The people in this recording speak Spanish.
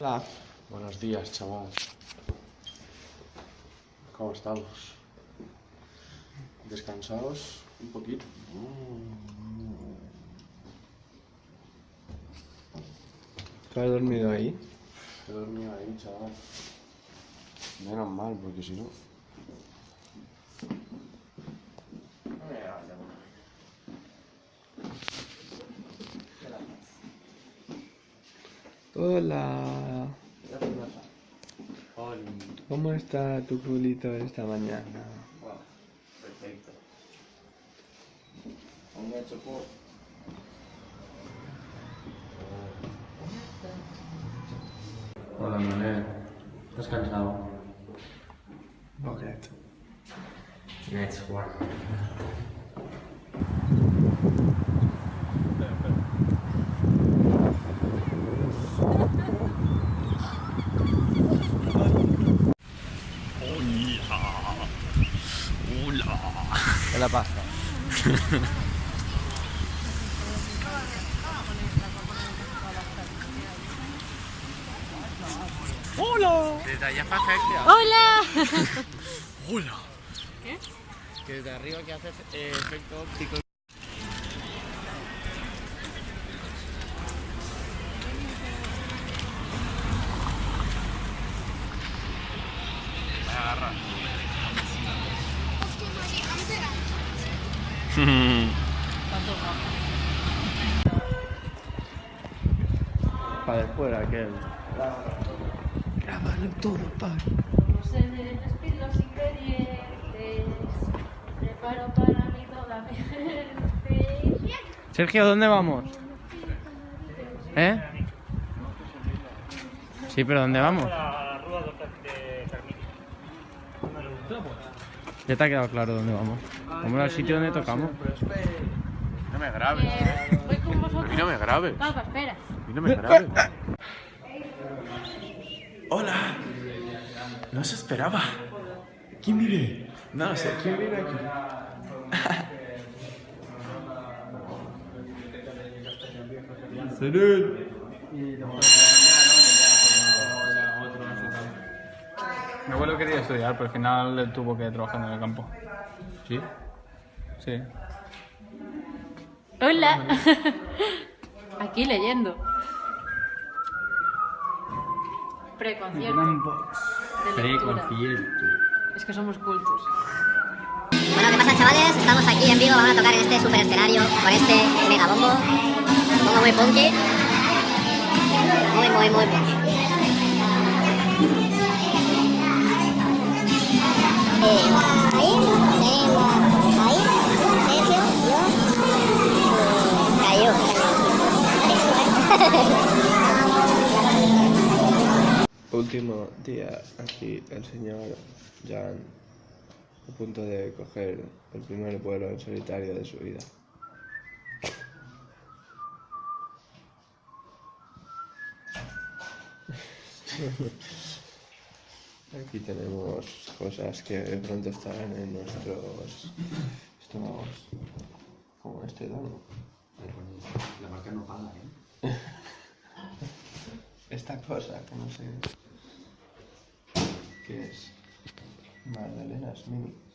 Hola. Buenos días, chaval. ¿Cómo estamos? ¿Descansados un poquito? ¿Tú has dormido ahí? He dormido ahí, chaval. Menos mal, porque si no... Hola. ¿Cómo está tu culito esta mañana? Wow, perfecto. Un hecho por. Hola, Manuel. ¿Estás cansado? Poquito. Next one. ¿Qué la pasa? Desde allá para efecto. ¡Hola! ¡Hola! ¿Qué? Que desde arriba que hace eh, efecto óptico. Agarra. Para después aquel. Grábalo todo, pa. Se despido sin querientes, preparo para mí toda mi gente. Sergio, ¿dónde vamos? ¿Eh? Sí, pero ¿dónde vamos? Ya te ha quedado claro dónde vamos. Vamos al sitio donde tocamos. No me grabes. Eh, voy con A mí no me grabes. Papá, espera. A mí no me grabes. Hola. No se esperaba. ¿Quién vive? No sé, ¿quién vive aquí? Mi abuelo quería estudiar, pero al final él tuvo que trabajar en el campo. ¿Sí? Sí. Hola. Aquí leyendo. Preconcierto. De lectura. Es que somos cultos. Bueno, ¿qué pasa chavales? Estamos aquí en Vigo, vamos a tocar en este super escenario con este mega bombo. Bombo muy punky. Muy, muy, muy punky. Último día aquí el señor Jan a punto de coger el primer vuelo en solitario de su vida. Aquí tenemos cosas que pronto estarán en nuestros estómagos, como este dono. La marca no paga, ¿eh? Esta cosa que no sé qué es. Magdalenas mini.